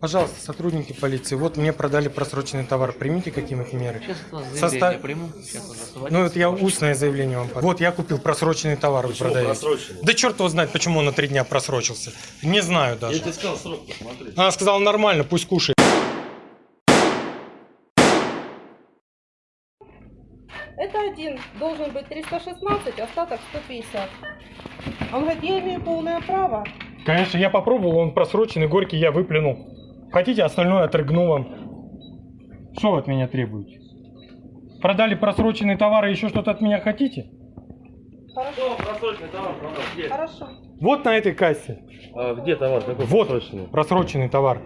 Пожалуйста, сотрудники полиции, вот мне продали просроченный товар, примите какие-нибудь меры. Сейчас Состав- заявление приму. Сейчас Ну, это я устное заявление вам подам. Вот я купил просроченный товар, вы Почему продаете. просроченный? Да черт его знает, почему он на три дня просрочился. Не знаю даже. Я тебе сказал срок посмотри. Она сказала нормально, пусть кушает. Это один должен быть 316, остаток 150. Он говорит, я имею полное право. Конечно, я попробовал, он просроченный, горький, я выплюнул. Хотите, остальное отрыгну вам. Что вы от меня требуете? Продали просроченный товар и еще что-то от меня хотите? Хорошо, просроченный товар продал? Где? хорошо. Вот на этой кассе. А где товар? Какой Вот просроченный? просроченный товар.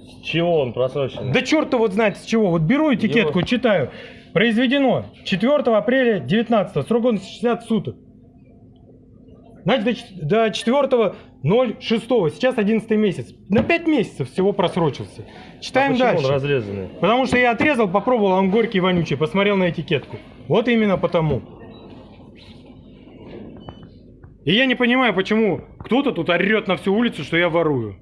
С чего он просроченный? Да черт вот знает с чего. Вот беру этикетку, читаю. Произведено 4 апреля 19 срок он 60 суток. Значит, до, ч- до 4 06 сейчас 11 месяц. На 5 месяцев всего просрочился. Читаем а дальше. он разрезанный? Потому что я отрезал, попробовал, а он горький и вонючий, посмотрел на этикетку. Вот именно потому. И я не понимаю, почему кто-то тут орет на всю улицу, что я ворую.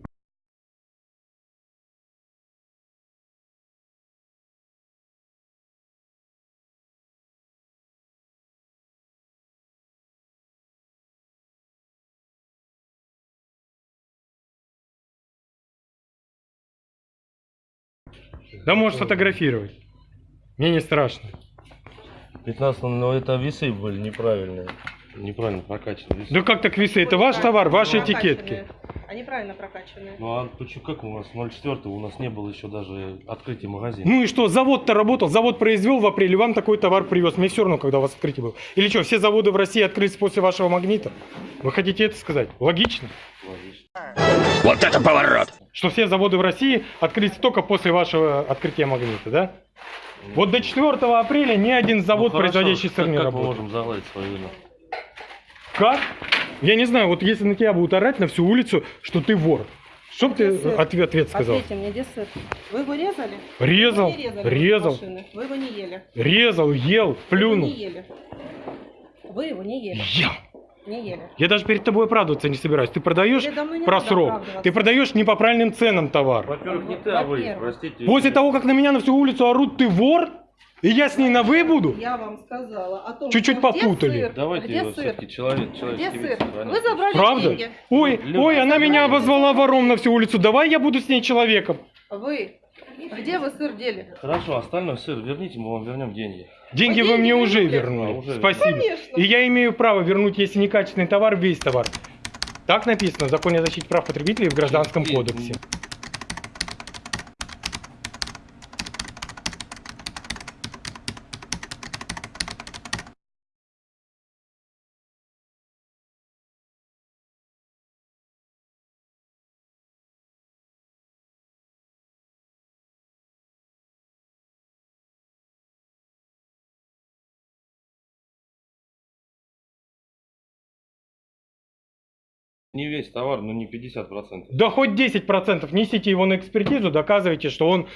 Да можешь фотографировать. Мне не страшно. 15, но это весы были неправильные. Неправильно прокачанные весы. Да как так весы? Это ваш товар, ваши этикетки. Они правильно прокачанные. Ну а почему, как у нас 0,4 у нас не было еще даже открытия магазина? Ну и что, завод-то работал, завод произвел в апреле, вам такой товар привез. Мне все равно, когда у вас открытие было. Или что, все заводы в России открылись после вашего магнита? Вы хотите это сказать? Логично. Логично. Что все заводы в России открылись только после вашего открытия магнита, да? Вот до 4 апреля ни один завод, Ну, хорошо, производящий сыр, как, не как мы работал. можем загладить свою вину? Как? Я не знаю, вот если на тебя будут орать на всю улицу, что ты вор. Что бы ты ответ, ответ сказал? Ответьте мне, где сыр? Вы его резали? Резал, Вы не резали резал. Вы его не ели. резал, ел, Вы его плюнул. не ели. Вы его не ели. Ел. Не ели. Я даже перед тобой оправдываться не собираюсь. Ты продаешь про срок. Ты продаешь не по правильным ценам товар. Во-первых, не ты, а вы, простите. После того, как на меня на всю улицу орут, ты вор, и я с ней на вы буду? Я вам сказала о том, Чуть-чуть попутали. сыр? Давайте где его сыр? все-таки человек, Где сыр? Вы забрали Правда? деньги. Ой, Люди- ой, она меня обозвала вором на всю улицу. Давай я буду с ней человеком. Вы. Где вы сыр дели? Хорошо, остальное сыр верните, мы вам вернем деньги. Деньги Вы вы мне уже вернули? уже Спасибо. Конечно. И я имею право вернуть, если некачественный товар, весь товар. Так написано в законе о защите прав потребителей в Гражданском кодексе. Не весь товар, но не 50%. Да хоть 10% несите его на экспертизу, доказывайте, что он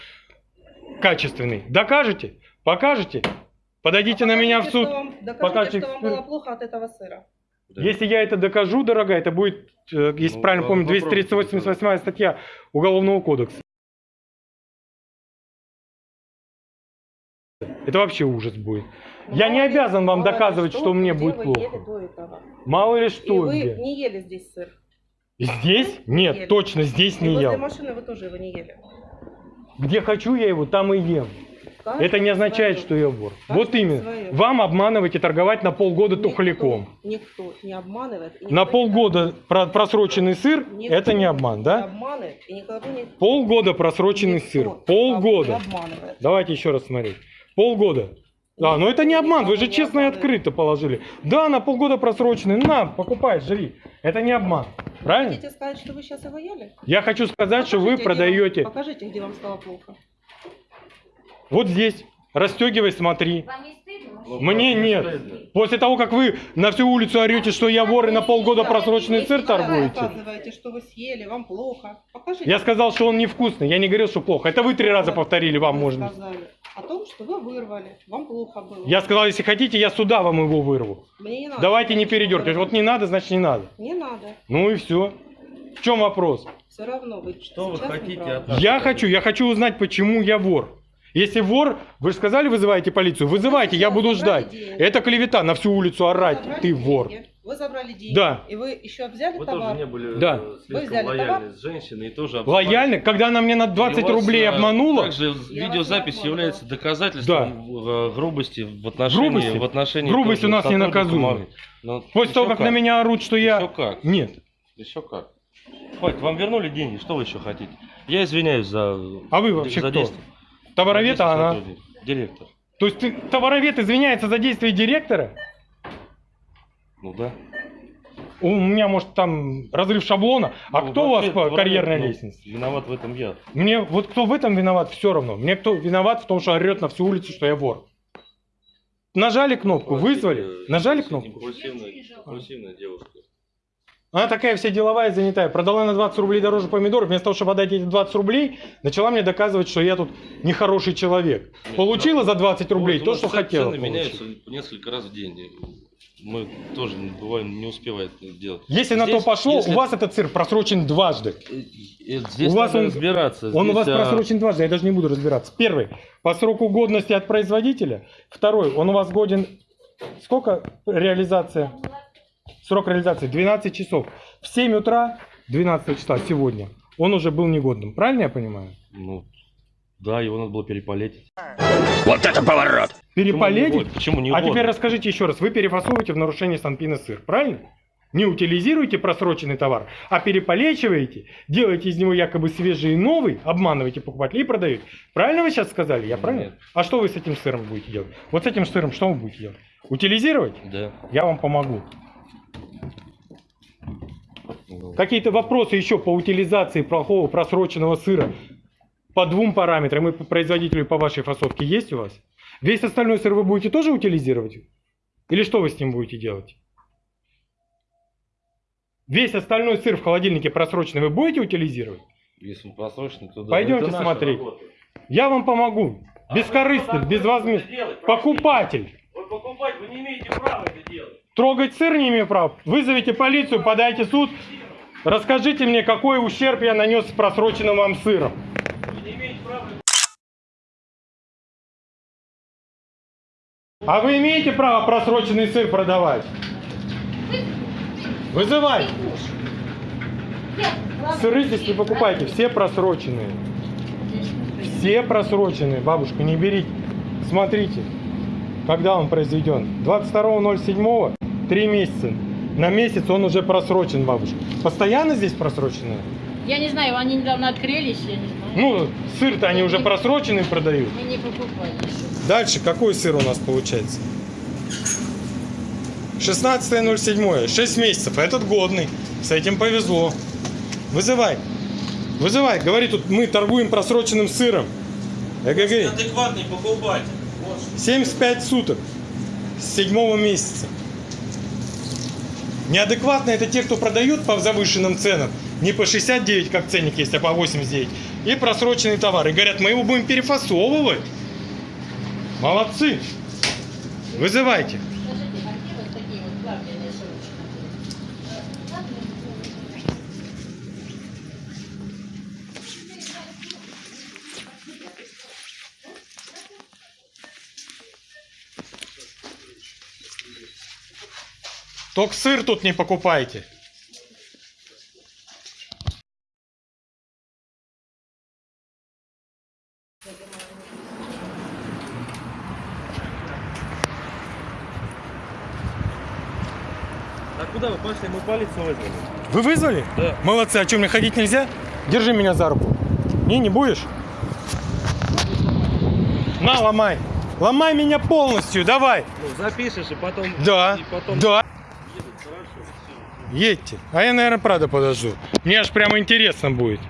качественный. Докажете? Покажете? Подойдите на меня в суд. что вам- Докажите, покажете что вам было плохо от этого сыра. Да. Если я это докажу, дорогая, это будет, э, если Ну, правильно помню, попробуйте 238 статья Уголовного кодекса. Это вообще ужас будет. Я не обязан вам доказывать, что мне где будет вы плохо. Мало ли И что вы где. не ели здесь сыр. Здесь? Нет, ели. точно здесь И не возле ел. машины вы тоже его не ели. Где хочу я его, там и ем. Каждый Это не означает, свое. что я вор. Каждый Вот именно. свое. Вам обманывать и торговать на полгода Никто- тухляком. Никто не обманывает. и На не полгода про- просроченный сыр Никто это не обман, не да? обманывает и никого не... Полгода просроченный никто сыр. Полгода. не обманывает. Давайте еще раз смотреть. Полгода. А, но это не обман, вы же честно и открыто положили. Да, на полгода просроченный. На, покупай, живи. Это не обман. Правильно? Хотите сказать, что вы сейчас его ели? Я хочу сказать, что вы Покажите, где вам- продаете Покажите, где вам стало плохо. вот здесь. Расстегивай, смотри. Вам? Ну, Мне нет. После того, как вы на всю улицу орете, что я вор и на полгода просроченный сыр Вы торгуете. рассказываете, что вы съели, вам плохо. Покажите. Я сказал, что он невкусный. Я не говорил, что плохо. Это вы три раза повторили, вам сказали о том, что вы вырвали, вам плохо было. Я сказал, если хотите, я сюда вам его вырву. Мне не надо. Давайте не передергивать. Вот не надо, значит не надо. Не надо. Ну и все. В чем вопрос? Все равно вы Что вы хотите неправы. от нас? Я хочу, я хочу узнать, почему я вор. Если вор, вы же сказали, вызываете полицию, вызывайте, я буду ждать. Это клевета на всю улицу Вы орать, ты деньги, вор. Вы забрали деньги. Да. И вы еще взяли Вы тоже товар. не были Да. э, Вы слишком взяли лояльны товар? с женщиной и тоже Лояльно, когда она мне на 20 И у вас, рублей э, обманула, Также Я видеозапись является доказательством э, грубости в отношении Грубости? в отношении Грубость тоже у нас не наказуема. После еще того, как, на меня орут, что я... Еще как? Нет. Еще как? Хватит, вам вернули деньги, что вы еще хотите? Я извиняюсь за... А вы вообще за кто? действие. Товаровед, а она... Директор. То есть ты, товаровед извиняется за действия директора? Ну да. У меня, может, там разрыв шаблона. А Ну, кто у вас по карьерной ну, лестнице? Виноват в этом я. Мне вот кто в этом виноват, все равно. Мне кто виноват в том, что орет на всю улицу, что я вор. Нажали кнопку, вызвали, нажали кнопку. Импульсивная, импульсивная девушка. Она такая вся деловая, занятая. Продала на 20 рублей дороже помидоров. Вместо того, чтобы отдать эти 20 рублей, начала мне доказывать, что я тут нехороший человек. Получила ну, за 20 рублей Вот у то, что хотела. Цены получить. меняются несколько раз в день. Мы тоже бываем не успеваем это делать. Если на то Здесь, пошло, если- у вас этот сыр просрочен дважды. Э, э, Здесь у вас он- разбираться. Он у Здесь, вас а, просрочен дважды, я даже не буду разбираться. Первый, по сроку годности от производителя. Второй, он у вас годен... Сколько реализация? Срок реализации 12 часов. В 7 утра 12 числа сегодня он уже был негодным. Правильно я понимаю? Ну, да, его надо было перепалить. Переполедить? Почему не А теперь расскажите еще раз. Вы перефасовываете в нарушение Санпина сыр, правильно? Не утилизируете просроченный товар, а переполечиваете, делаете из него якобы свежий и новый, обманываете покупателей и продаете. Правильно вы сейчас сказали? Я правильно? Нет. А что вы с этим сыром будете делать? Вот с этим сыром что вы будете делать? Утилизировать? Да. Я вам помогу. Ну, Какие-то вопросы еще по утилизации плохого просроченного сыра по двум параметрам и по производителю, и по вашей фасовке есть у вас? Весь остальной сыр вы будете тоже утилизировать? Или что вы с ним будете делать? Весь остальной сыр в холодильнике просроченный вы будете утилизировать? Если он просроченный, то да. Пойдемте Это смотреть. работа. Я вам помогу. Бескорыстно, безвозмездно. Покупатель. Вы покупать, вы не имеете права это делать. Трогать сыр не имею права. Вызовите полицию, подайте суд. Расскажите мне, какой ущерб я нанес просроченным вам сыром. А вы имеете право просроченный сыр продавать? Вызывай. Сыры здесь не покупайте, все просроченные. Все просроченные, бабушка, не берите. Смотрите, когда он произведен. 22.07, 3 месяца. На месяц он уже просрочен, бабушка. Постоянно здесь просроченные? Я не знаю, они недавно открылись, я не знаю. Ну, сыр-то они уже просроченный продают. Мы не покупали еще. Дальше какой сыр у нас получается? 16.07, 6 месяцев. Этот годный. С этим повезло. Вызывай. Вызывай. Говори, тут мы торгуем просроченным сыром. ЭГГ. Адекватный покупатель. 75 суток. С седьмого месяца. Неадекватно это те, кто продает по завышенным ценам. Не по 69, как ценник есть, а по 89. И просроченный товар. И говорят, мы его будем перефасовывать. Молодцы. Вызывайте. Скажите, а где вот такие вот плавленые срочно? Только сыр тут не покупайте. А куда вы пошли? Мы полицию вызвали. Вы вызвали? Да. Молодцы. А что, мне ходить нельзя? Держи меня за руку. Не, не будешь? На, ломай. Ломай меня полностью, давай. Ну, запишешь и потом... Да, И потом... да. Едьте. А я, наверное, правда подожду. Мне аж прямо интересно будет.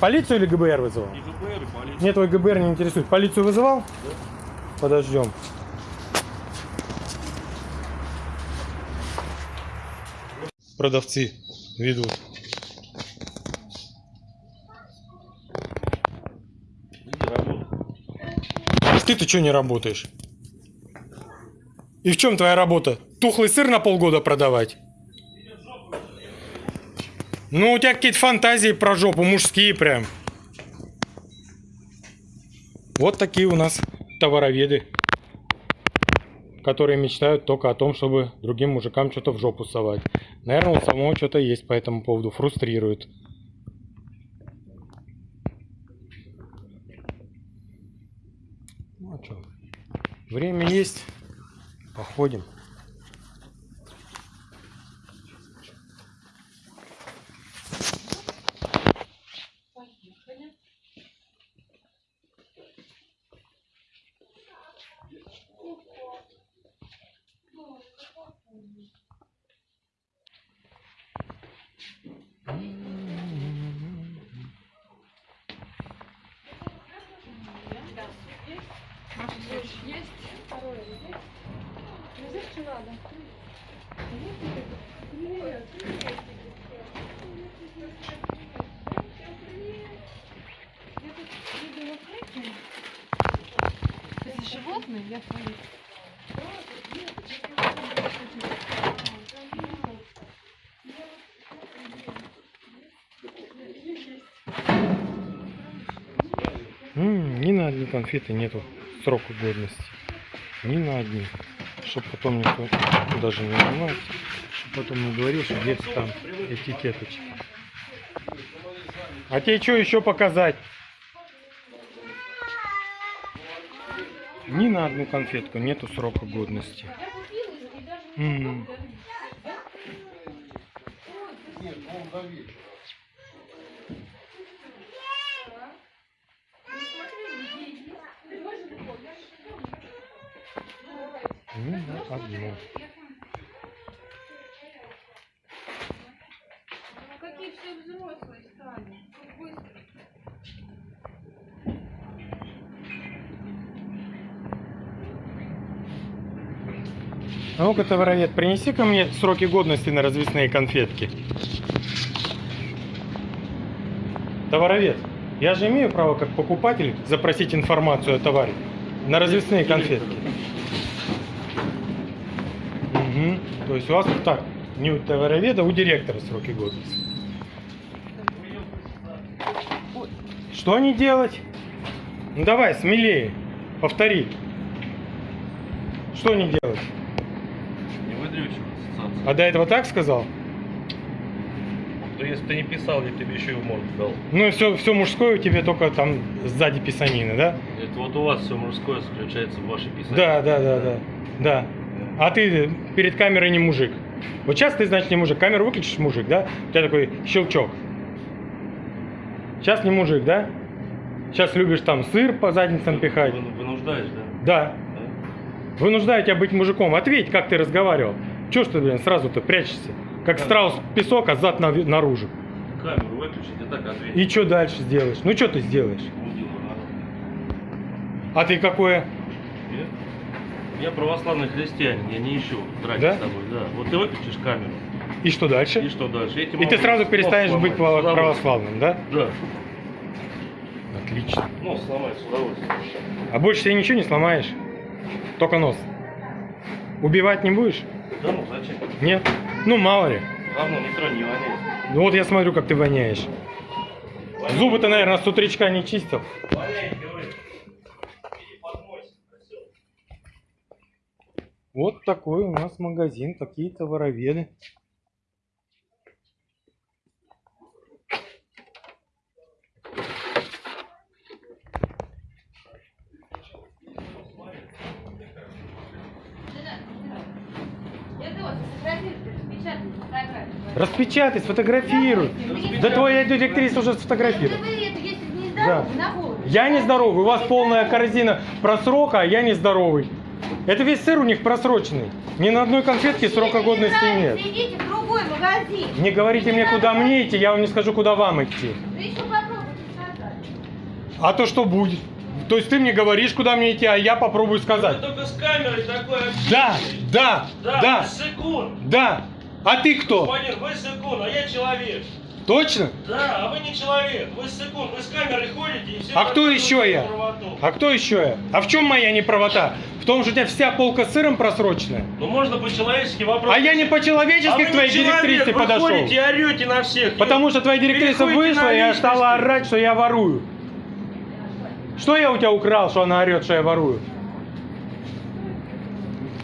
Полицию или ГБР вызывал? И ГБР, и полиция. Нет, твой ГБР не интересует. Полицию вызывал? подождем. Продавцы ведут. Ты-то что не работаешь? И в чем твоя работа? Тухлый сыр на полгода продавать? Ну, у тебя какие-то фантазии про жопу, мужские прям. Вот такие у нас товароведы, которые мечтают только о том, чтобы другим мужикам что-то в жопу совать. Наверное, у самого что-то есть по этому поводу, фрустрирует. Ну, а чё? Время есть, походим. Ни на одни конфеты нету срока годности. Ни на одни. Чтоб потом никто даже не занимается. Чтоб потом не говорил, что где-то там этикеточки. А тебе что еще показать? Ни на одну конфетку нету срока годности. М. Ни на одну. Какие все взрослые стали. Как быстро. А ну-ка, товаровед, принеси ко мне сроки годности на развесные конфетки. Товаровед, я же имею право как покупатель запросить информацию о товаре на развесные конфетки. Мгм. То есть у вас так, не у товароведа, а у директора сроки годности. Что не делать? Ну давай, смелее, повтори. Что не делать? А до этого так сказал? То если ты не писал, я тебе еще и в морду дал. Ну, все, все мужское у тебя только там сзади писанина, да? Это вот у вас все мужское заключается в вашей писании. Да, да, да, да. Да. А ты перед камерой не мужик. Вот сейчас ты, значит, не мужик. Камеру выключишь, мужик, да? У тебя такой щелчок. Сейчас не мужик, да? Сейчас любишь там сыр по задницам пихать. Вы- Вынуждаешь, да? Да. Да? Вынуждаю тебя быть мужиком. Ответь, как ты разговаривал. Чего ж ты, блин, сразу-то прячешься? Как страус песок, а зад наружу. Камеру выключить, и так ответить. И что дальше сделаешь? Ну, что ты сделаешь? А ты какое? Я? Я православный христианин, я не ищу драки Да? с тобой, да. Вот ты выключишь камеру, И что дальше? и что дальше? Тебе И ты сразу перестанешь сломать быть православным, да? Да, Отлично. нос сломать с удовольствием. А больше себе ничего не сломаешь? Только нос. Убивать не будешь? Да ну зачем? Нет? Ну, мало ли. Говно не тронь, не воняет. Ну вот я смотрю, как ты воняешь. Воняет. Зубы ты, наверное, с утречка не чистил. Воняет. Вот такой у нас магазин, такие товароведы. Распечатай, сфотографируй. Да твоя директриса уже сфотографирует. Да. Я нездоровый, у вас полная корзина просрока, а я нездоровый. Это весь сыр у них просроченный. Ни на одной конфетке срока годности нет. Идите в другой магазин. Не говорите мне, куда мне идти, я вам не скажу, куда вам идти. А то что будет? То есть ты мне говоришь, куда мне идти, а я попробую сказать. Только с камерой такой Да, да, Да, да, секунд. да. А ты кто? Господин, вы секунд, а я человек. Точно? Да, а вы не человек. Вы секунд, вы с камерой ходите и все... А кто еще я? правоту. А кто еще я? А в чем моя неправота? В том, что у тебя вся полка с сыром просроченная. Ну можно по-человечески вопрос. А я не а по-человечески вы к твоей человек, директрисе вы подошел. ходите и орете на всех. Потому что твоя директриса вышла, и стала орать, что я ворую. Что я у тебя украл, что она орет, что я ворую?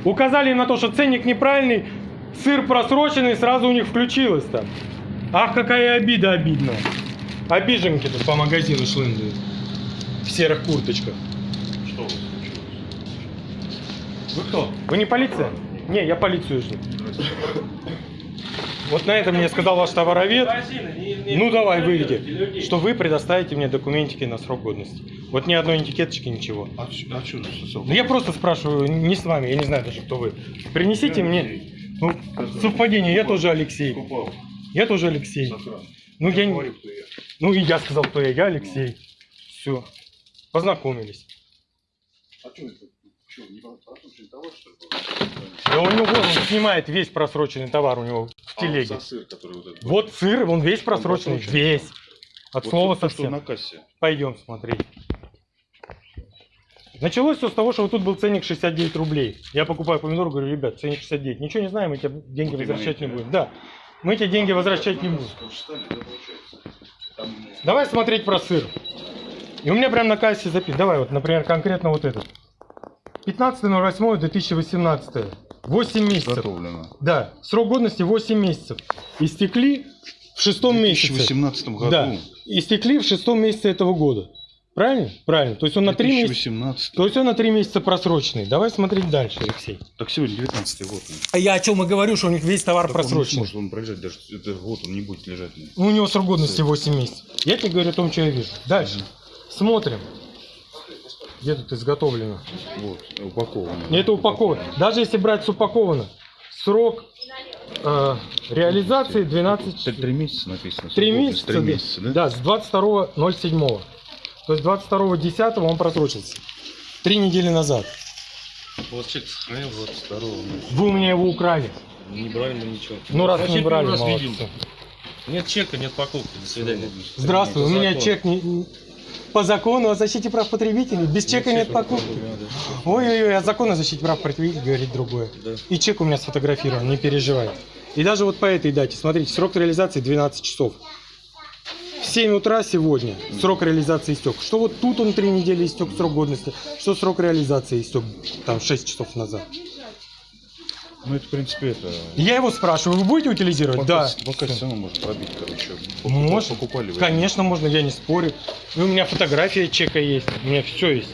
Указали на то, что ценник неправильный, сыр просроченный, сразу у них включилось там. Ах, какая обида обидная. Обиженки тут по магазину шлындают. В серых курточках. Что? Вы кто? Вы не полиция? Не, я полицию жду. Вот на этом мне сказал ваш товаровед. Ну давай, выйди. Что вы предоставите мне документики на срок годности. Вот ни одной этикеточки, ничего. А, а что Ну я просто спрашиваю, не с вами, я не знаю даже, кто вы. Принесите мне. Ну, совпадение, я тоже Алексей. Я тоже Алексей. Ну я не. Говорю, кто я. Ну и я сказал, кто я. Я Алексей. Все. Познакомились. А что это? Что, не просроченный товар, что ли? Да у него он снимает весь просроченный товар у него в А телеге. за сыр, который вот этот. Вот сыр, он весь просроченный, просроченный? весь. От Вот слова то, совсем. на кассе. Пойдем смотреть. Началось все с того, что вот тут был ценник 69 рублей. Я покупаю помидор, говорю, ребят, ценник 69. Ничего не знаем, мы тебе деньги Вот возвращать не будем. Да, мы тебе деньги возвращать не будем. Там, Давай смотреть про сыр. И у меня прям на кассе записано. Давай, вот, например, конкретно вот этот. 15.08.2018. 8 месяцев. Готовлено. Да, срок годности 8 месяцев. Истекли в шестом В месяце. 2018 году. Да, истекли в шестом месяце этого года. Правильно? Правильно. То есть он на 3 месяца. 2018. То есть он на 3 месяца просроченный. Давай смотреть дальше, Алексей. Так сегодня 19 год. ну. А я о чем и говорю, что у них весь товар Так он не просроченный. сможет он пролежать даже это год, он не будет лежать. У него срок годности 8 месяцев. Я тебе говорю о том, что я вижу. Дальше. Смотрим. Где тут изготовлено? Вот, упаковано. Это упаковано. Даже если брать с упаковано, срок э, реализации 12 Три, три месяца написано. 3 срок месяца, Три месяца, да? да, с 22.07. То есть 22.10 он просрочился. Три недели назад. У вас чек сохранил 22 Вы у меня его украли. Не брали мы ничего. Ну раз Вообще не брали, раз молодцы. видим. Нет чека, нет покупки. До свидания. Здравствуй, у меня чек не... По закону о защите прав потребителей. Без чека нет покупки. Ой-ой-ой, о законе о защите прав потребителей говорит другое. Да. И чек у меня сфотографирован, не переживай. И даже вот по этой дате, смотрите, срок реализации 12 часов. В 7 утра сегодня срок реализации истек. Что вот тут он 3 недели истек срок годности, что срок реализации истек там 6 часов назад. Ну, это, в принципе, это... Я его спрашиваю, вы будете утилизировать? По да. кассе- По кассе самому можно пробить, короче. Может. Покупали вы? Конечно, можно, я не спорю. И у меня фотография чека есть, у меня все есть.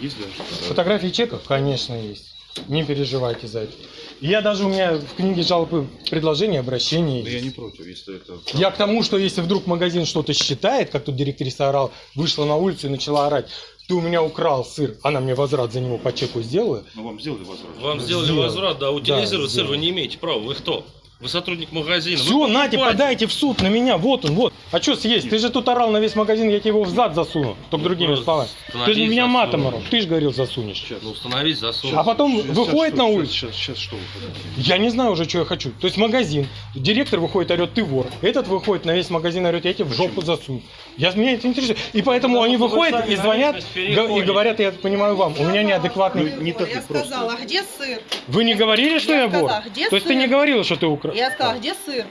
Есть даже? Фотографии чека? Конечно, есть. Не переживайте за это. Я даже у меня в книге жалоб и предложений, обращений. Да я не против, если это... Я к тому, что если вдруг магазин что-то считает, как тут директриса орал, вышла на улицу и начала орать, ты у меня украл сыр, она мне возврат за него по чеку сделала. Ну, вам сделали возврат? Вам сделали Сделал. возврат, да, утилизировать Да, сыр вы не имеете права. Вы кто? Вы сотрудник магазина. Все, Нате, подайте в суд на меня, вот он, вот. А что съесть? Ты же тут орал на весь магазин, я тебе его в зад засуну. Только другими просто словами. Ты же меня матом засунул. орал, ты же говорил засунешь. Ну, установить засуд. А потом Сейчас- выходит сейчас на что- улицу. Сейчас, сейчас что вы хотите? Я не знаю уже, что я хочу. То есть магазин, директор выходит, орет, ты вор. Этот выходит на весь магазин, орет, я тебе в жопу засуну. Я, меня это интересует. И поэтому Потому они что вы выходят и звонят, и говорят, я понимаю вам, у меня неадекватный... Ну, не так я сказала, а где сыр? Вы не говорили, что я, Я вор? То есть ты не говорила, что ты украл? Я сказала, где сыр?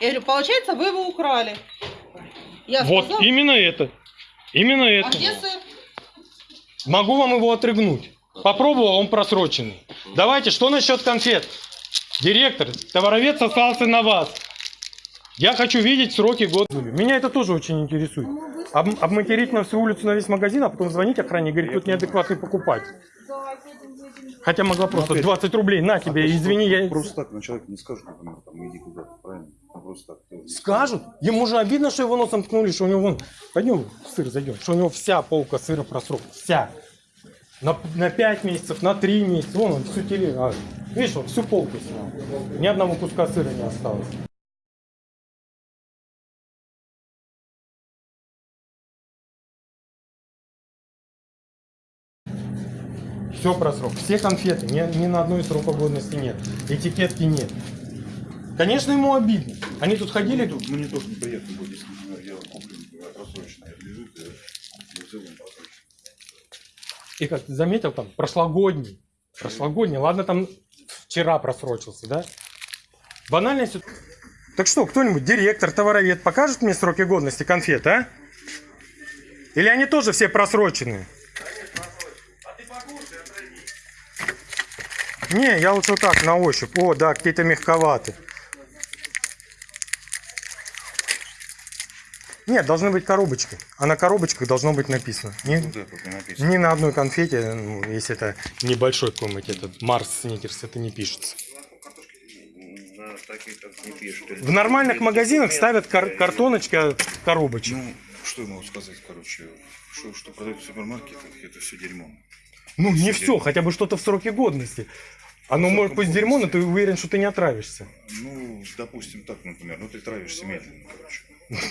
Я говорю, получается, вы его украли. Я Вот сказала, именно это. Именно а это. где сыр? Могу вам его отрыгнуть. Попробовал, он просроченный. Давайте, что насчет конфет? Директор, товаровед сослался на вас. Я хочу видеть сроки года. Меня это тоже очень интересует. Об- обматерить на всю улицу, на весь магазин, а потом звонить охране и говорить, тут неадекватный покупатель. Хотя могла просто опять- 20 рублей, на тебе, извини, я... Просто так на человека не скажут, например, там, иди куда-то, правильно? А просто так. Скажут. Ему же обидно, что его носом ткнули, что у него вон... Пойдем сыр зайдем. Что у него вся полка сыра просрок. Вся. На, на 5 месяцев, на 3 месяца. Вон он всю теле... а, видишь, он всю полку снял. Ни одного куска сыра не осталось. Все про срок. Все конфеты, ни, ни на одной срока годности нет. Этикетки нет. Конечно, ему обидно. Они тут ходили, тут Мне тоже неприятно будет, если, например, я куплю, например, просроченное, лежит, и в целом просроченное. И как ты заметил, там прошлогодний. Прошлогодний. Ладно, там вчера просрочился, да? Банальная ситуация. Так что, кто-нибудь, директор, товаровед, покажет мне сроки годности конфет, а? Или они тоже все просроченные? Не, я лучше вот так, на ощупь. О, да, какие-то мягковаты. Нет, должны быть коробочки. А на коробочках должно быть написано. Не- вот не написано. ни на одной конфете, ну, если это небольшой какой-нибудь этот Марс Сникерс, это не пишется. Не. В нормальных магазинах ставят кар- картоночки от коробочек. Ну, что я могу сказать, короче, что, что продают в супермаркетах, это все дерьмо. Ну, не все, хотя бы что-то в сроке годности. Оно может быть дерьмо, но ты уверен, что ты не отравишься. Ну, допустим, так, например, ну ты травишься медленно, короче.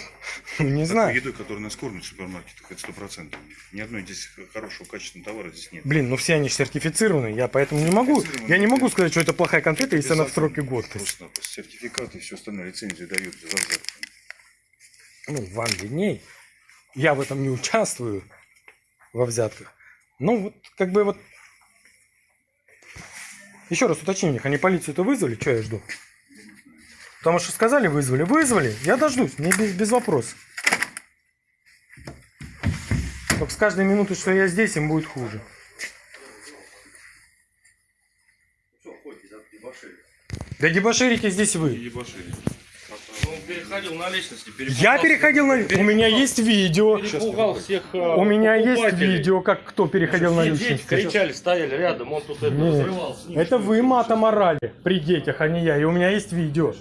Ну, не знаю. едой, которую нас кормят в супермаркетах, это сто процентов. Ни одной здесь хорошего качественного товара здесь нет. Блин, ну все они сертифицированы, я поэтому не могу, я не могу сказать, что это плохая конфета, если она в сроке годности. Просто сертификаты и все остальное, лицензию дают за взятку. Ну, вам видней. Я в этом не участвую, во взятках. Ну, вот, как бы вот... Еще раз уточни у них, они полицию-то вызвали? Что я жду? Потому что сказали вызвали. Вызвали, я дождусь, мне без, без вопросов. Только с каждой минуты, что я здесь, им будет хуже. Да дебоширите здесь вы. Он переходил на личности. Я переходил на... У меня есть видео. Перепугал всех э, У меня есть видео, как кто переходил на дети личности. кричали, стояли рядом, он тут это Нет, взрывал с ним. это вы матом орали при детях, а не я. И у меня есть видео.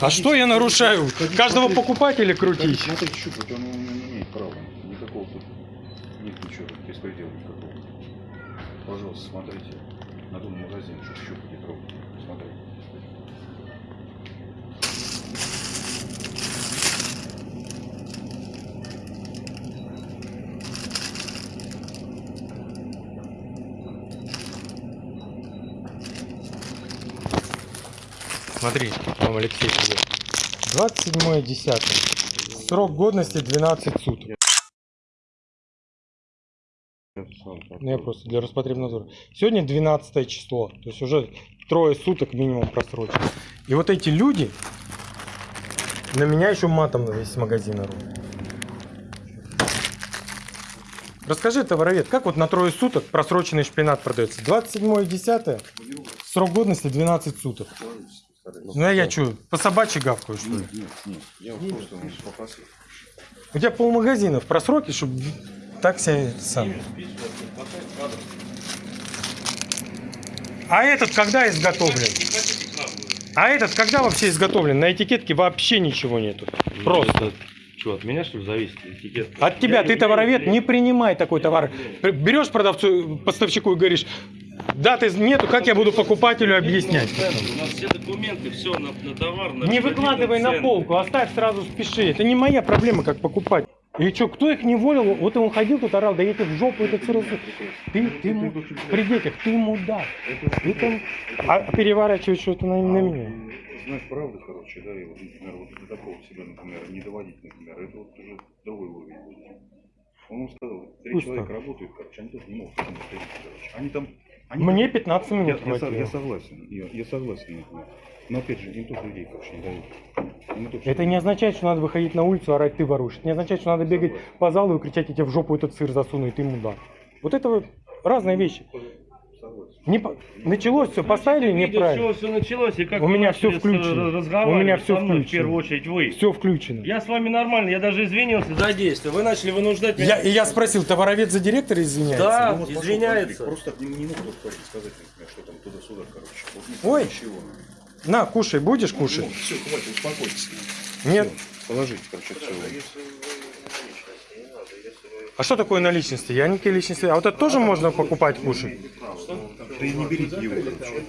А что я нарушаю? Каждого покупателя крутить? Смотри, щупать, он не имеет права. Никакого тут нет ничего, беспредела никакого. Пожалуйста, смотрите. На том щупать и трогать. Смотрите. Смотри, там Алексей тебе. 27.10. Срок годности 12 суток. Ну, я просто для Роспотребнадзора. Сегодня 12 число. То есть уже трое суток минимум просрочено. И вот эти люди на меня еще матом на весь магазин орут. Расскажи, товаровед, как вот на трое суток просроченный шпинат продается? 27.10, срок годности 12 суток. Ну а я что, по собачьи гавкаю, что ли? Нет, нет, нет. Я просто попросил. У тебя полмагазина в просроке, чтобы так себя сам. А этот когда изготовлен? А этот когда вообще изготовлен? На этикетке вообще ничего нету. Просто. Что, от меня что ли зависит этикет? От тебя, Я ты не товаровед, не принимай такой товар. Берешь продавцу, поставщику и говоришь, даты нету, как я буду покупателю объяснять? У нас все документы, все на, на товар. На Не выкладывай на полку, оставь сразу, спеши. Это не моя проблема, как покупать. И что, кто их не волил? Вот он ходил тут орал, да я в жопу этот сырос. Ты, ты, му- при детях, ты мудак. Ты там, а переворачивать что-то на, на меня. Знать правду, короче, да, и вот, например, вот до такого себя, например, не доводить, например, это вот уже другой уровень. Он ему сказал, три Пусть человека так. работают, короче, они тоже не могут там короче. Они там... Они Мне там- 15 я, минут я, я хватило. согласен, я, я согласен, например. Но опять же, им тоже людей, короче, не дают. Тоже Это не означает, что надо выходить на улицу, орать, ты воруешь. Это не означает, что надо бегать по залу и кричать, я тебе в жопу этот сыр засуну, и ты мудак. Вот это вот разные вещи. согласен. Не по- Началось все, поставили Видишь, неправильно. все, началось, и как У меня с- включено. У меня всё мной, В включено. первую очередь вы. Все включено. Я с вами нормально, я даже извинился за действие. Вы начали вынуждать меня. Я, и я спросил, товаровед за директора извиняется? Да, Ну, вот пошел извиняется. конфликт. Просто не, не мог тот парень сказать, что там туда-сюда, короче. Вот Ой. Ничего. На, кушай, будешь кушать? все, хватит, успокойтесь. Нет. Всё, Положите, короче, все. А что такое наличности? Я никакие личности. А вот это тоже можно покупать, кушать? Да и не берите его, короче.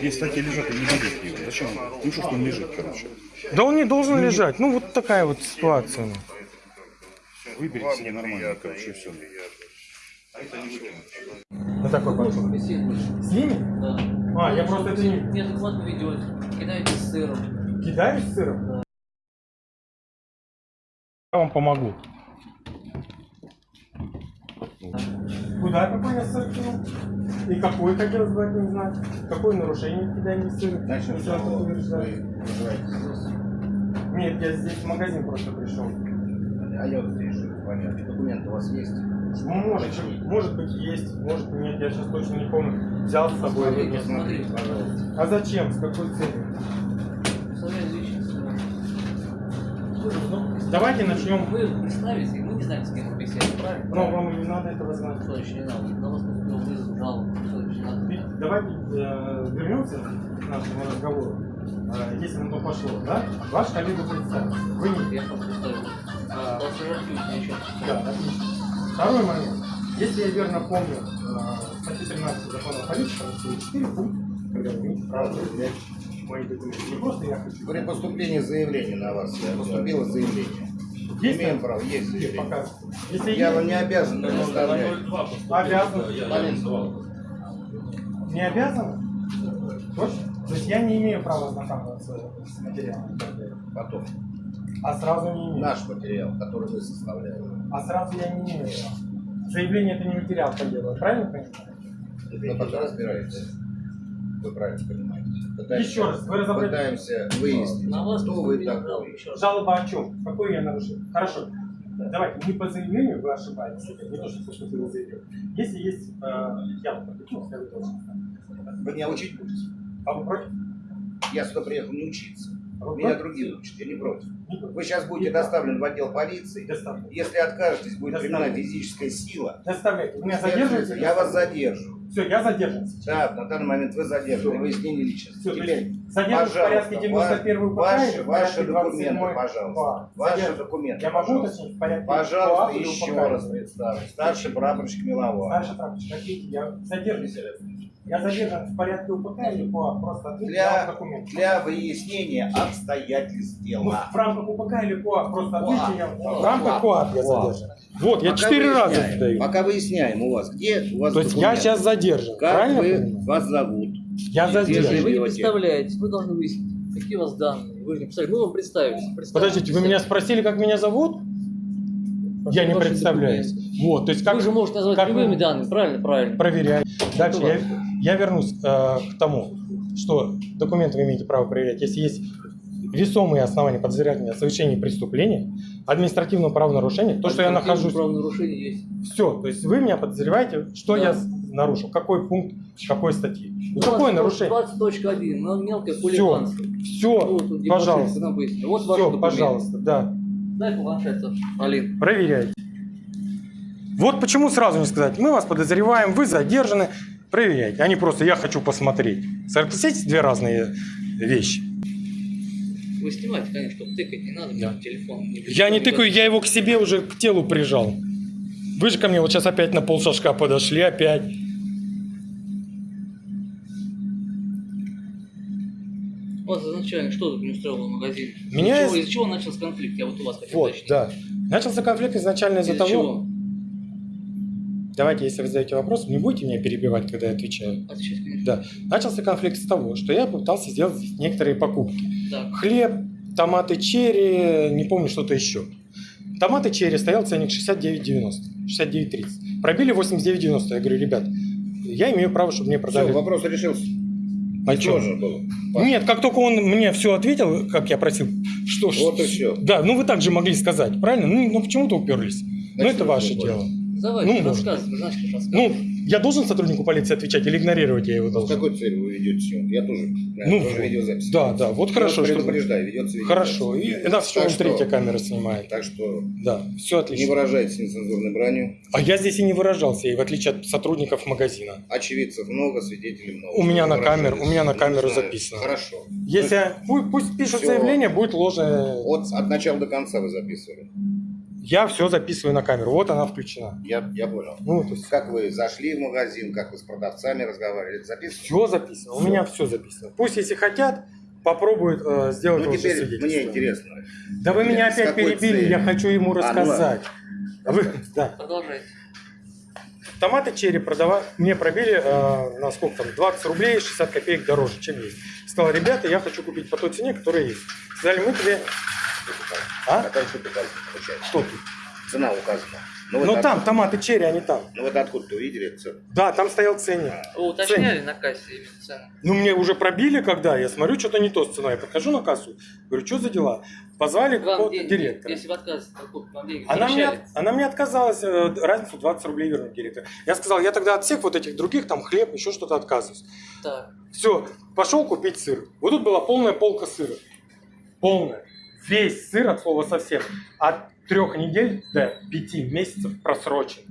Если такие лежат, не берите его. Зачем? Ну что, что он лежит, короче. Да он не должен лежать. Ну, вот такая вот ситуация. ну. Выберите себе нормально, короче, На такой подход. С ними? Да. А, я просто это не... Неадекватно ведете, кидаете с сыром. Кидаюсь сыром? Я вам помогу. Куда какой я сыр кинул? И какой хотелось бы от них знать? Какое нарушение кидания сыра? Начнем с того. Нет, я здесь в магазин просто пришел. А я вот здесь живу, понятно. Документы у вас есть? Ну, может, может быть есть, может нет, я сейчас точно не помню. Взял с собой. Смотрите, смотрите, пожалуйста. А зачем? С какой целью? Давайте начнем. Вы представите, мы не знаем, с кем беседуем, правильно? Но вам и не надо этого знать. Что еще не надо? На вас поступил вызов, жалобу, что еще надо? Давайте э, вернемся к нашему разговору. Э, если на то пошло, да? Ваш коллега представил. Вы не... Я вам представил. А, Пассажирки у меня еще. Да, отлично. Второй момент. Если я верно помню, э, статья 13 закона о полиции, там есть 4 пункта, когда вы имеете право проверять мои документы. Не просто я хочу. При поступлении заявления на вас э, поступило заявление. Есть Имеем право, есть заявление. показывать? Если Я есть, вам не обязан предоставлять. обязан. Не обязан? Точно? То есть я не имею права ознакомиться с материалом. Потом. А сразу не имею. Наш материал, который вы составляете. А сразу я не имею. Заявление это не материал по делу, правильно понимаю? Мы пока разбираемся. Вы правильно понимаете. Пытаемся- Еще раз, вы разобрались. Пытаемся выяснить, На вас кто вы такой. жалоба, о чем? Какой я нарушил? Хорошо. Давайте, не по заявлению вы ошибаетесь, не то, что поступило заявление. Если есть, э, я вот подключился, я вы тоже. Вы меня учить будете? А вы против? Я сюда приехал не учиться. А вы Меня против? другие учат, я не против. Против. Вы сейчас будете доставлены в отдел полиции. Если откажетесь, будет применена физическая сила. Доставляйте. Вы меня задерживаете? Я вас задержу. Все, я задержан сейчас. Да, на данный момент вы задержаны. Выяснение личности. Все, Теперь, задержан в порядке 91 УПК ваши, ваши документы, 27 пожалуйста. Ваши Задержан. документы, Я могу уточнить в порядке Пожалуйста, еще раз представлю. Старший прапорщик Миловар. Старший товарищ, какие я задержан. Я задержан в порядке УПК или по просто ответьте Для, документ. для выяснения обстоятельств Ну, дела. в рамках УПК или КОАП, просто ответьте я. В рамках КОАП я задержан. Вот, я четыре раза задаю. Пока выясняем у вас, где у вас То есть я сейчас задержан, Как правильно вы, вас зовут? Я Если задержан. вы не живете? представляетесь, вы должны выяснить, какие у вас данные. Вы же не представляете, мы вам представились. Подождите, вы меня спросили, как меня зовут? Я не представляюсь. Вот, то есть как Вы же можете назвать как любыми вы- данными, правильно? Правильно. проверять. Дальше я. Я вернусь э, к тому, что документы вы имеете право проверять, если есть весомые основания подозревать меня в совершении преступления, административного правонарушения, то, что я нахожусь... Правонарушение есть. Все, то есть вы меня подозреваете, что Да. я нарушил, какой пункт, какой статьи. Ну, У вас какое нарушение? 20.1, но мелкое Все, хулиганство. все, Ну, тут непосредственно пожалуйста. Вот Все, пожалуйста, да. Дай планшет. Алин. Проверяйте. Вот почему сразу не сказать, мы вас подозреваем, вы задержаны, проверяйте. А не просто я хочу посмотреть. Согласитесь, две разные вещи. Вы снимаете, конечно, чтобы тыкать не надо, Да. телефон. Я не тыкаю, я его к себе уже к телу прижал. Вы же ко мне вот сейчас опять на полшажка подошли, опять. Вас изначально что тут не устроило в магазине? Меня Из-за чего, из- чего начался конфликт? Я вот у вас хотел Вот, уточнить. да. Начался конфликт изначально из-за Из-за того... чего? Давайте, если вы задаете вопрос, не будете меня перебивать, когда я отвечаю. Отвечать, конечно. Да. Начался конфликт с того, что я пытался сделать некоторые покупки. Так. Хлеб, томаты черри, не помню что-то еще. Томаты черри стоял ценник 69,90, 69,30. Пробили 89,90. Я говорю, ребят, я имею право, чтобы мне продали. Все, вопрос решился. А чё? Тоже было. Нет, как только он мне все ответил, как я просил, что ж- Вот и всё. Да, ну вы также могли сказать, правильно? Ну, ну почему-то уперлись. ну Значит, это вы ваше дело. Давайте, Ну, рассказывай, знаешь, как рассказывать. Ну, я должен сотруднику полиции отвечать или игнорировать я его С должен? какой целью вы ведете съемку? Я тоже, Ну, тоже видеозапись. Да, да, вот Я хорошо, что- предупреждаю, ведется видеозапись. Хорошо, и нас еще Так вон что- третья камера снимает. Так что Да, все не отлично. выражайтесь нецензурной бранью. А я здесь и не выражался, и в отличие от сотрудников магазина. Очевидцев много, свидетелей много. У меня на камеру- у меня на Не камеру знаю. записано. Хорошо. Если пусть, пусть пишут Всё. заявление, будет ложное. От, от начала до конца вы записывали. Я все записываю на камеру. Вот она включена. Я, я понял. Ну, то есть Как вы зашли в магазин, как вы с продавцами разговаривали, это записывали? все записано. У меня все записано. Пусть, если хотят, попробуют э, сделать Ну теперь свидетельство. мне интересно. Да вы меня опять перебили, целью? я хочу ему А, ну рассказать. А вы, да. Продолжайте. Томаты черри продавали, мне пробили э, на сколько там, 20 рублей, 60 копеек дороже, чем есть. Сказал, ребята, я хочу купить по той цене, которая есть. Сказали, мы тебе... А? Какая тут указана, получается? Что тут? Цена указана. Ну, вот Ну там, томаты черри, они там. Ну вот откуда-то увидели эту цену? Да, там стоял ценник. Вы уточняли на кассе именно цену? Ну, мне уже пробили, когда я смотрю, что-то не то с ценой. Я подхожу на кассу, говорю, что за дела? Позвали какого-то директора. если вы отказываетесь, то вам деньги Она мне, она мне отказалась э, разницу 20 рублей вернуть директор. Я сказал, я тогда от всех вот этих других, там хлеб, еще что-то отказываюсь. Так. Все, пошел купить сыр. Вот тут была полная полка сыра. Полная. Весь сыр от слова совсем. От трех недель до пяти месяцев просрочен.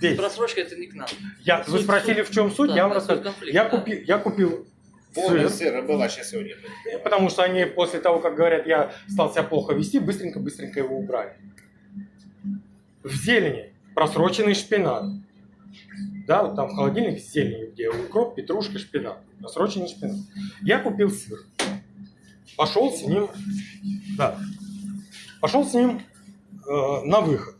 Весь. Просрочка это не к нам. Я, вы Суть- спросили, в чем суть, да, я вам да, суть рассказываю. конфликта, Я да. купил, я купил сыр, сыра была сейчас сегодня. потому что они после того, как говорят, я стал себя плохо вести, быстренько-быстренько его убрали. В зелени просроченный шпинат. Да, вот там в холодильнике с зеленью, где укроп, петрушка, шпинат. Просроченный шпинат. Я купил сыр. Пошел с ним, да, пошел с ним э, на выход.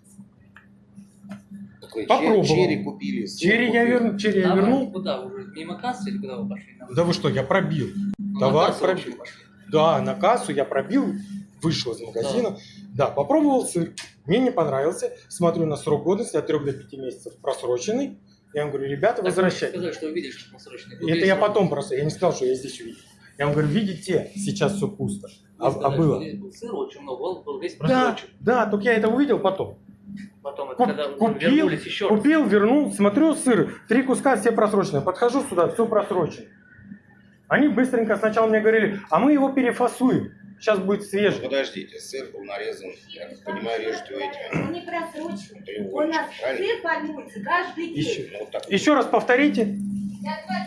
Так вы Попробовал. чер- черри купили. Черри я, купили. верну, черри я вернул. Куда уже? Мимо кассы или куда вы пошли? Да вы что, я пробил. Ну, Товар на кассу вообще пробил. Да, на кассу я пробил, вышел из магазина. Да, попробовал сыр. Мне не понравился. Смотрю на срок годности от 3 до 5 месяцев просроченный. Я вам говорю, ребята, Так вы возвращайте. сказали, что что просроченный. И это я потом просто, я не сказал, что я здесь увидел. Я вам говорю, видите, сейчас все пусто. А, а было? Был сыр очень много, он был весь Да, да, только я это увидел потом. Потом это Куп- когда купил, вернулись еще раз. купил, вернул, смотрю сыр, три куска все просроченные. Подхожу сюда, все просрочено. Они быстренько сначала мне говорили, а мы его перефасуем. Сейчас будет Ну, свежий. Подождите, сыр был нарезан, я так понимаю, режете вы этими. Он не просроченный. У нас правильно? сыр формируется каждый день. Еще, Ну, вот еще раз повторите. Сами-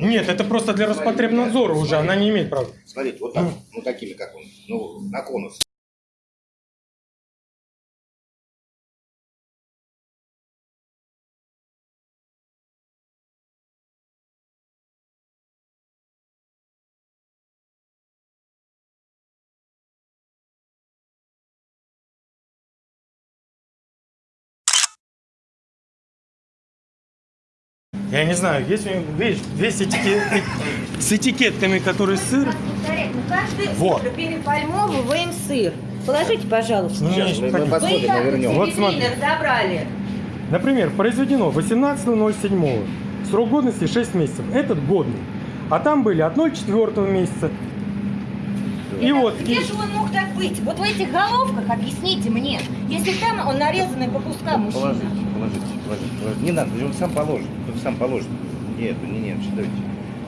Нет, это просто для Роспотребнадзора уже, она не имеет права. Смотрите, вот так, ну такими, как он, ну, на конус. Я не знаю, есть у них, видишь, весь этикет, с этикетками, который сыр. Ну каждый Вот. утро перепальмовываем сыр. Положите, пожалуйста. Ну, Сейчас мы, мы Вы и посмотрим, мы вернем. Вот смотри. разобрали. Например, произведено 18.07. Срок годности 6 месяцев. Этот годный. А там были от 0,4 месяца. И Это- вот, Где и- же он мог так быть? Вот в этих головках объясните мне. Если там он нарезанный по кускам мужчина. Положите, положите, положите, положите. Не надо, он сам положит, он сам положит. Нет, не, не, читайте.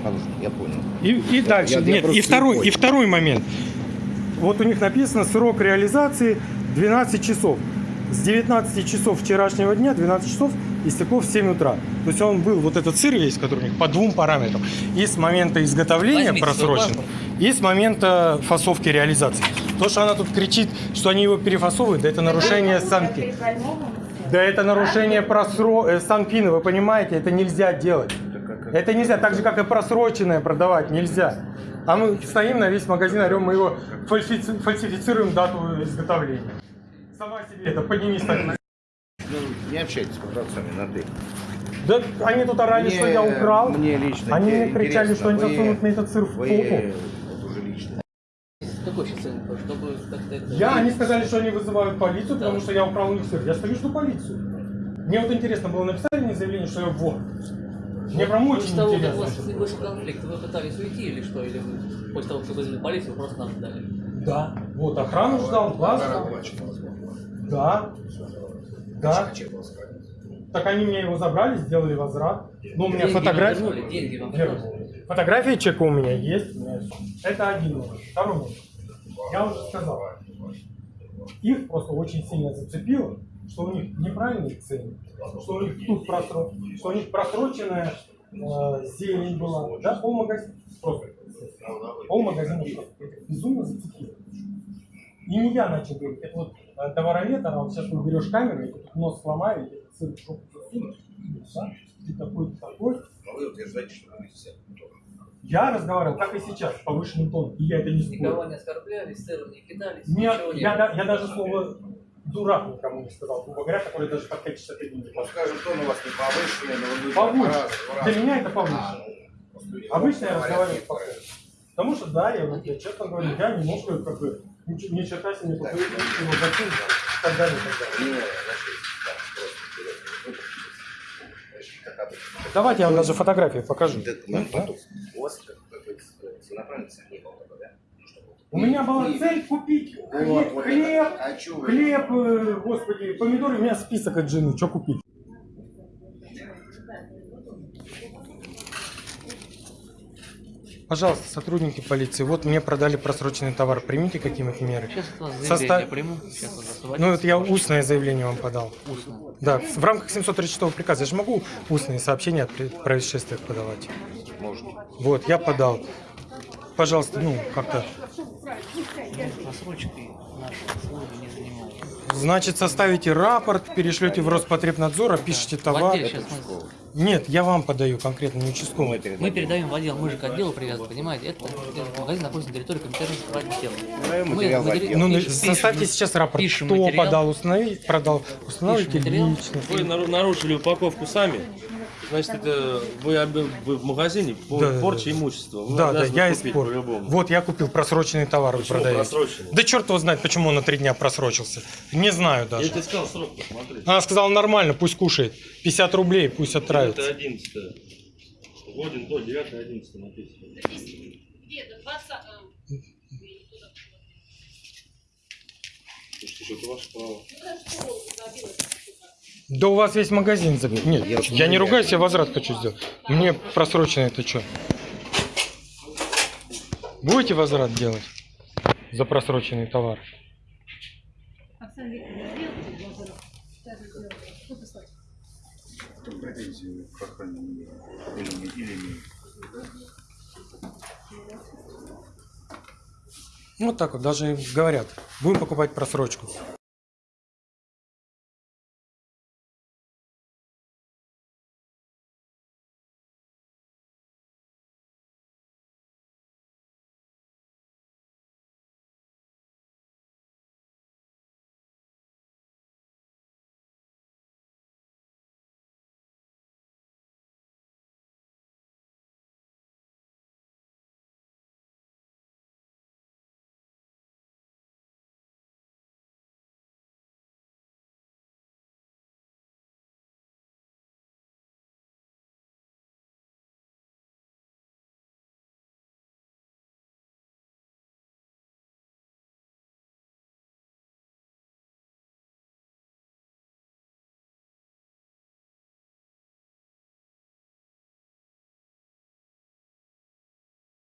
Положит, я понял. И, и дальше. я- я Нет, просто и второй, и второй момент. Вот у них написано срок реализации 12 часов. С 19 часов вчерашнего дня, 12 часов истекло в 7 утра. То есть он был, вот этот сыр весь, который у них по двум параметрам. И с момента изготовления Возьмите просрочен, и с момента фасовки реализации. То, что она тут кричит, что они его перефасовывают, да это нарушение санки. Да это нарушение просро... э, санпина, вы понимаете, это нельзя делать. Это нельзя, так же, как и просроченное продавать, нельзя. А мы стоим на весь магазин, орем, мы его фальсифици- фальсифицируем дату изготовления. Сама себе это, поднимись так. Ну, не общайтесь с продавцами на ты. Да они тут орали, что я украл. Мне лично Они мне кричали, что они засунут мне этот сыр в попу. Какой сейчас? Чтобы как-то это... Я, они сказали, что они вызывают полицию, Да. потому что я украл у них сыр. Я стою, жду полицию. Мне вот интересно было, написали мне заявление, что я вор. Мне прям очень После того, как у интересно. вас что- вышел конфликт, вы пытались уйти или что? Или вы после того, как вызвали полицию, вы просто нас ждали? Да. Вот охрану ждал, глаз ждал. Да. Да. Так они мне его забрали, сделали возврат. Ну, у меня Вернули. Фотография чека у меня есть. Это один номер. Второй номер. Я уже сказал. Их просто очень сильно зацепило, что у них неправильные цены, что у них тут просро... что у них просроченная э, зелень была, да, полмагазина, просто полмагазина просто этих безумно зацепило. И не я начал говорить, это вот э, товаровед, а вот сейчас ты берешь камеру, и тут нос сломаю, и ты в жопу засунешь, да? ты такой, ты такой. Но вы утверждаете, что вы все. Я разговаривал, как и сейчас, повышенным тоном, и я это не Никого спорю. не оскорбляли, сыром не кидались, Нет, ничего я, да- я даже слово дурак никому не сказал, грубо говоря, который даже под 561 не Ну, скажем, тон у вас не повышенный, но вы будете Повыше. раз- раз- Для меня это А, повыше. просто люди Обычно я разговариваю спокойно. Потому что, да, я, вот, я честно говорю, я немножко как бы ничего- ни черта себе не покрыл, и так далее, так далее. Не, не, значит, да, просто вперед. Ну, значит, как обычно. Давайте я вам даже фотографию покажу. У меня была цель купить хлеб, вы- хлеб, э, господи, помидоры, у меня список от жены, что купить. Пожалуйста, сотрудники полиции, вот мне продали просроченный товар, примите какие-нибудь меры. Сейчас от вас Состав- приму, сейчас вот освободите. Ну, это я устное заявление вам подал. Устно. Да, в рамках 736 приказа я же могу устные сообщения о происшествиях подавать. Можете. Вот, я подал. Пожалуйста, ну, как-то. Просрочкой наши службы не занимаются. Значит, составите рапорт, перешлете в Роспотребнадзор, опишите товар. сейчас мы, Нет, я вам подаю конкретно, не участковый. мы передаем в отдел, мы же к отделу привязаны, понимаете? Это, этот магазин находится на территории компетентного отдела. Даем Мы материал в матери- отдел. Ну, на- Пишем- составьте пишем- сейчас рапорт, пишем кто материал. подал, установить, продал, установите личность. Вы нару- нарушили упаковку сами. Значит, это вы, вы в магазине по Да, да, порче да. имущества. Вы Да, да, я купить испор. по-любому. Вот, я купил просроченный товар, Почему продаете. просроченный? Да черт его знает, почему он на три дня просрочился. Не знаю Я даже. тебе сказал срок посмотреть. Она сказала, нормально, пусть кушает. 50 рублей, пусть Это отравится. 11 Годен до 9 11 написано. Где-то 20 Слушайте, что это ваше право. Да у вас весь магазин забит. Нет, Я я не ругаюсь, я возврат хочу сделать. Мне просроченный это что? Будете возврат делать за просроченный товар? Претензии к охране не- или не- или не. Вот так вот, даже говорят, будем покупать просрочку.